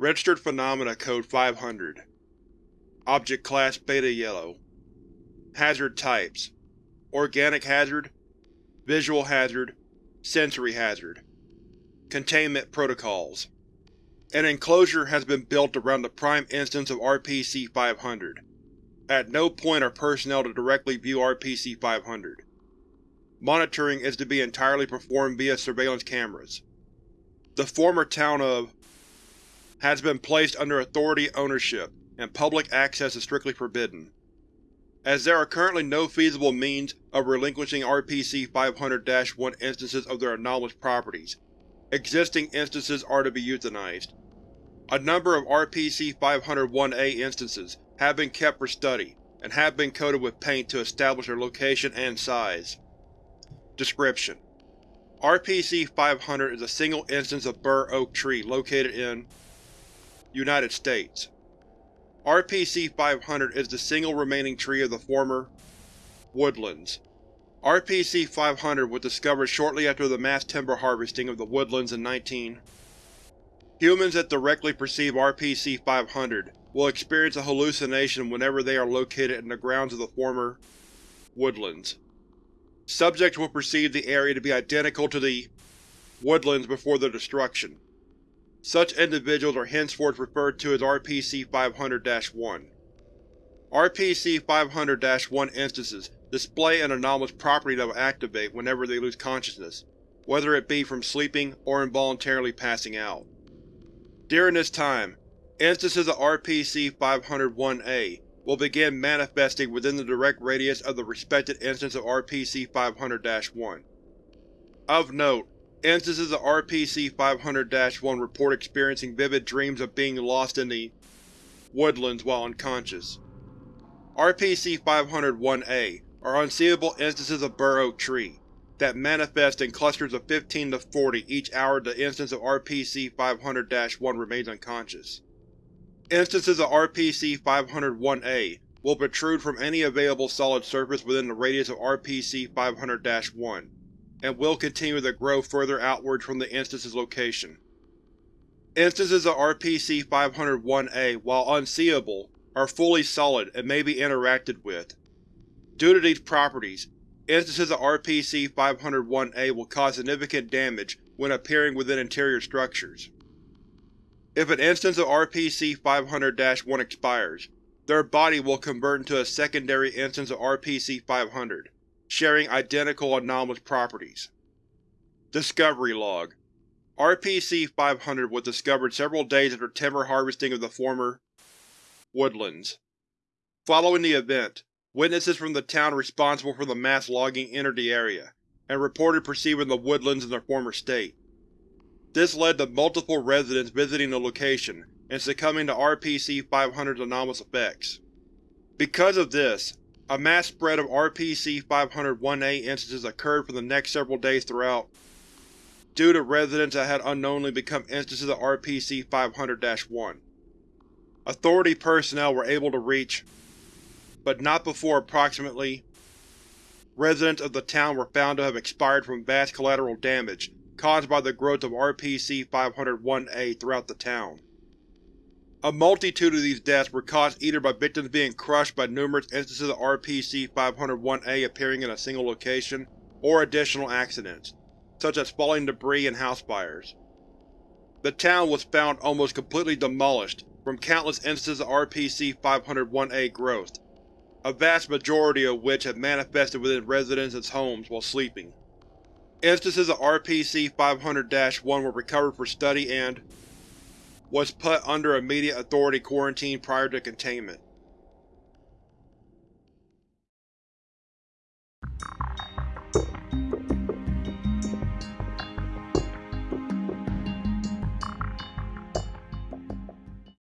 Registered Phenomena Code 500 Object Class Beta Yellow Hazard Types Organic Hazard Visual Hazard Sensory Hazard Containment Protocols An enclosure has been built around the prime instance of RPC-500. At no point are personnel to directly view RPC-500. Monitoring is to be entirely performed via surveillance cameras. The former town of has been placed under authority ownership, and public access is strictly forbidden. As there are currently no feasible means of relinquishing RPC-500-1 instances of their anomalous properties, existing instances are to be euthanized. A number of RPC-501-A instances have been kept for study, and have been coated with paint to establish their location and size. Description: RPC-500 is a single instance of bur oak tree located in United States. RPC-500 is the single remaining tree of the former woodlands. RPC-500 was discovered shortly after the mass timber harvesting of the woodlands in 19. Humans that directly perceive RPC-500 will experience a hallucination whenever they are located in the grounds of the former woodlands. Subjects will perceive the area to be identical to the woodlands before their destruction. Such individuals are henceforth referred to as RPC-500-1. RPC-500-1 instances display an anomalous property that will activate whenever they lose consciousness, whether it be from sleeping or involuntarily passing out. During this time, instances of RPC-501-A will begin manifesting within the direct radius of the respected instance of RPC-500-1. Of note, Instances of RPC-500-1 report experiencing vivid dreams of being lost in the woodlands while unconscious. RPC-501-A are unseeable instances of bur oak tree, that manifest in clusters of 15 to 40 each hour the instance of RPC-500-1 remains unconscious. Instances of RPC-501-A will protrude from any available solid surface within the radius of RPC-500-1, and will continue to grow further outwards from the instance's location. Instances of RPC-501-A, while unseeable, are fully solid and may be interacted with. Due to these properties, instances of RPC-501-A will cause significant damage when appearing within interior structures. If an instance of RPC-500-1 expires, their body will convert into a secondary instance of RPC-500, sharing identical anomalous properties. Discovery Log RPC-500 was discovered several days after timber harvesting of the former woodlands. Following the event, witnesses from the town responsible for the mass logging entered the area, and reported perceiving the woodlands in their former state. This led to multiple residents visiting the location and succumbing to RPC-500's anomalous effects. Because of this, a mass spread of RPC-501-A instances occurred for the next several days throughout, due to residents that had unknowingly become instances of RPC-500-1. Authority personnel were able to reach, but not before approximately residents of the town were found to have expired from vast collateral damage caused by the growth of RPC-501-A throughout the town. A multitude of these deaths were caused either by victims being crushed by numerous instances of RPC-501-A appearing in a single location, or additional accidents, such as falling debris and house fires. The town was found almost completely demolished from countless instances of RPC-501-A growth, a vast majority of which had manifested within residents' homes while sleeping. Instances of RPC-500-1 were recovered for study and, was put under immediate authority quarantine prior to containment.